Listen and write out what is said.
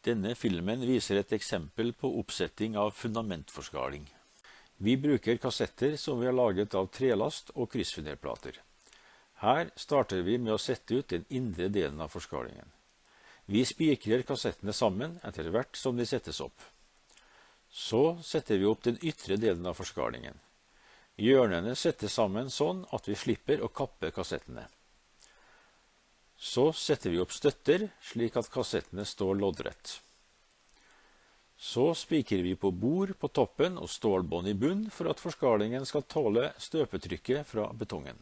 Denne filmen viser et eksempel på oppsetting av fundamentforskaling. Vi bruker kassetter som vi har laget av trelast og kryssfinerplater. Her starter vi med å sette ut den indre delen av forskalingen. Vi spikrer kassettene sammen etter hvert som de settes opp. Så setter vi opp den ytre delen av forskalingen. Hjørnene settes sammen sånn at vi slipper å kappe kassettene. Så setter vi opp støtter, slik at kassettene står loddrett. Så spikrer vi på bord på toppen og stålbånd i bunn for at forskalingen skal tåle støpetrykket fra betongen.